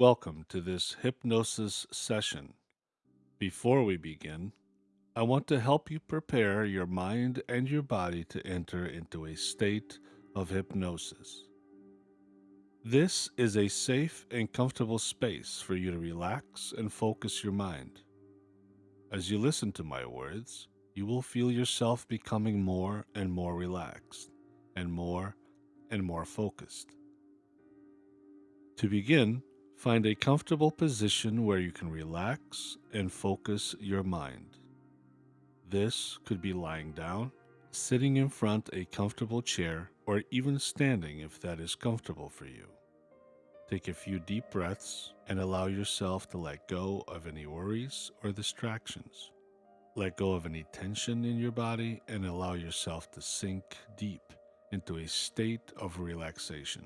Welcome to this hypnosis session. Before we begin, I want to help you prepare your mind and your body to enter into a state of hypnosis. This is a safe and comfortable space for you to relax and focus your mind. As you listen to my words, you will feel yourself becoming more and more relaxed and more and more focused. To begin, find a comfortable position where you can relax and focus your mind. This could be lying down, sitting in front a comfortable chair, or even standing if that is comfortable for you. Take a few deep breaths and allow yourself to let go of any worries or distractions. Let go of any tension in your body and allow yourself to sink deep into a state of relaxation.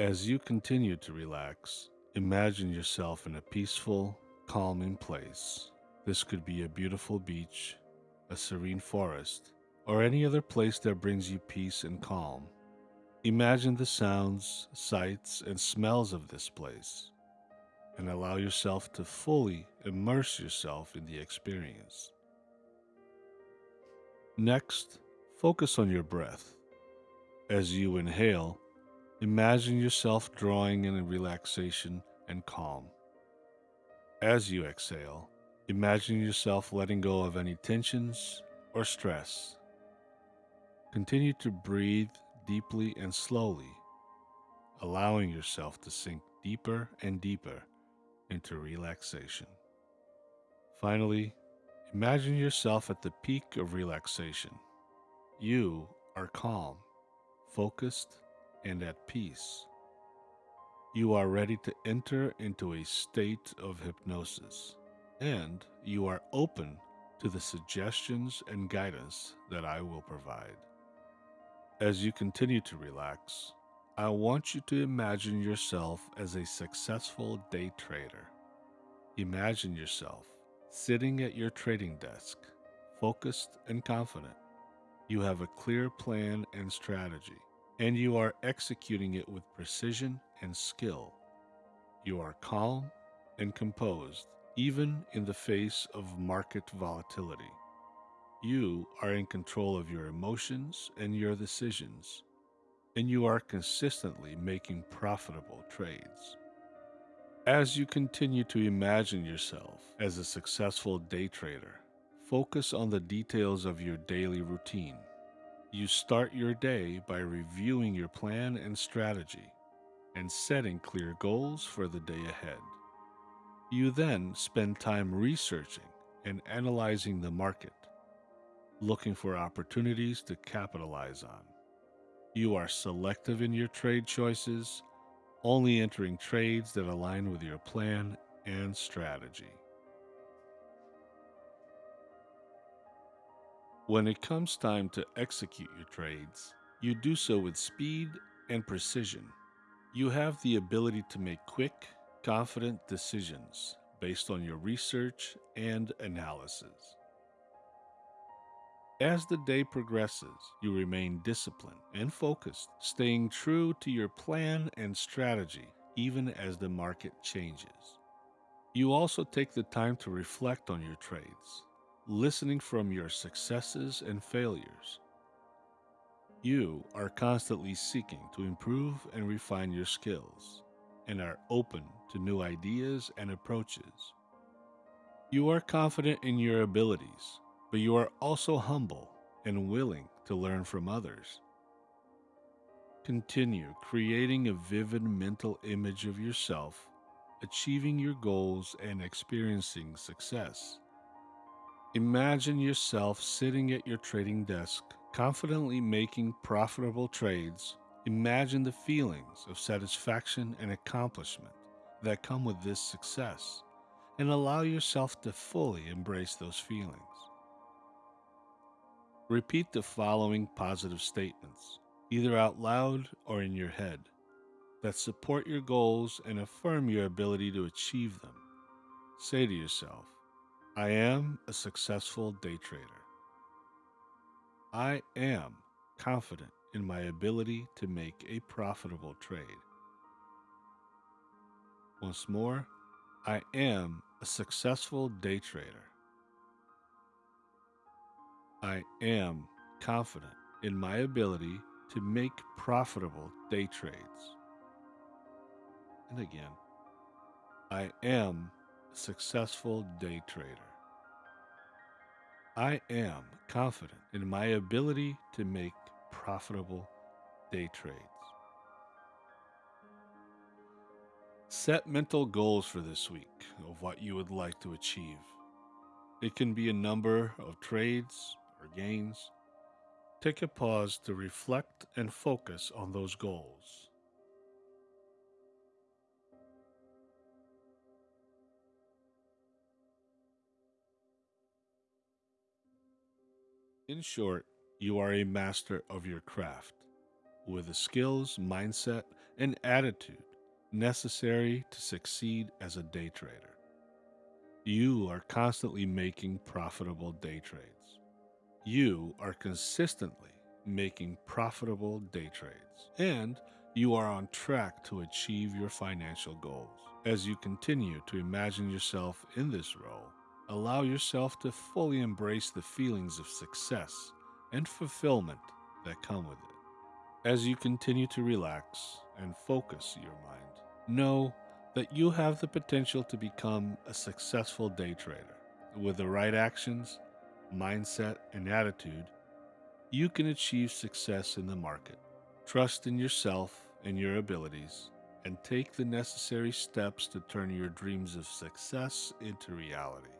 As you continue to relax, imagine yourself in a peaceful, calming place. This could be a beautiful beach, a serene forest, or any other place that brings you peace and calm. Imagine the sounds, sights, and smells of this place, and allow yourself to fully immerse yourself in the experience. Next, focus on your breath. As you inhale, imagine yourself drawing in a relaxation and calm. As you exhale, imagine yourself letting go of any tensions or stress. Continue to breathe deeply and slowly, allowing yourself to sink deeper and deeper into relaxation. Finally, imagine yourself at the peak of relaxation. You are calm, focused, and at peace. You are ready to enter into a state of hypnosis, and you are open to the suggestions and guidance that I will provide. As you continue to relax, I want you to imagine yourself as a successful day trader. Imagine yourself sitting at your trading desk, focused and confident. You have a clear plan and strategy, and you are executing it with precision and skill. You are calm and composed, even in the face of market volatility. You are in control of your emotions and your decisions, and you are consistently making profitable trades. As you continue to imagine yourself as a successful day trader, focus on the details of your daily routine. You start your day by reviewing your plan and strategy and setting clear goals for the day ahead. You then spend time researching and analyzing the market looking for opportunities to capitalize on. You are selective in your trade choices, only entering trades that align with your plan and strategy. When it comes time to execute your trades, you do so with speed and precision. You have the ability to make quick, confident decisions based on your research and analysis. As the day progresses, you remain disciplined and focused, staying true to your plan and strategy even as the market changes. You also take the time to reflect on your trades, listening from your successes and failures. You are constantly seeking to improve and refine your skills and are open to new ideas and approaches. You are confident in your abilities but you are also humble and willing to learn from others. Continue creating a vivid mental image of yourself, achieving your goals, and experiencing success. Imagine yourself sitting at your trading desk, confidently making profitable trades. Imagine the feelings of satisfaction and accomplishment that come with this success, and allow yourself to fully embrace those feelings. Repeat the following positive statements, either out loud or in your head, that support your goals and affirm your ability to achieve them. Say to yourself, I am a successful day trader. I am confident in my ability to make a profitable trade. Once more, I am a successful day trader. I am confident in my ability to make profitable day trades. And again, I am successful day trader. I am confident in my ability to make profitable day trades. Set mental goals for this week of what you would like to achieve. It can be a number of trades or gains. Take a pause to reflect and focus on those goals. In short, you are a master of your craft with the skills, mindset, and attitude necessary to succeed as a day trader. You are constantly making profitable day trades. You are consistently making profitable day trades. And you are on track to achieve your financial goals. As you continue to imagine yourself in this role, allow yourself to fully embrace the feelings of success and fulfillment that come with it. As you continue to relax and focus your mind, know that you have the potential to become a successful day trader. With the right actions, mindset, and attitude, you can achieve success in the market. Trust in yourself and your abilities, and take the necessary steps to turn your dreams of success into reality.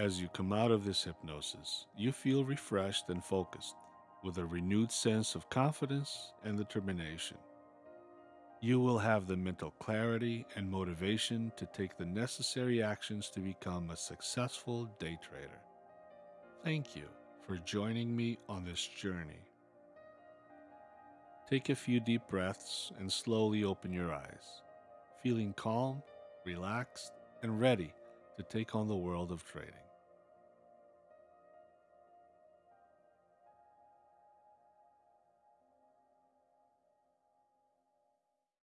As you come out of this hypnosis, you feel refreshed and focused, with a renewed sense of confidence and determination. You will have the mental clarity and motivation to take the necessary actions to become a successful day trader. Thank you for joining me on this journey. Take a few deep breaths and slowly open your eyes, feeling calm, relaxed, and ready to take on the world of trading.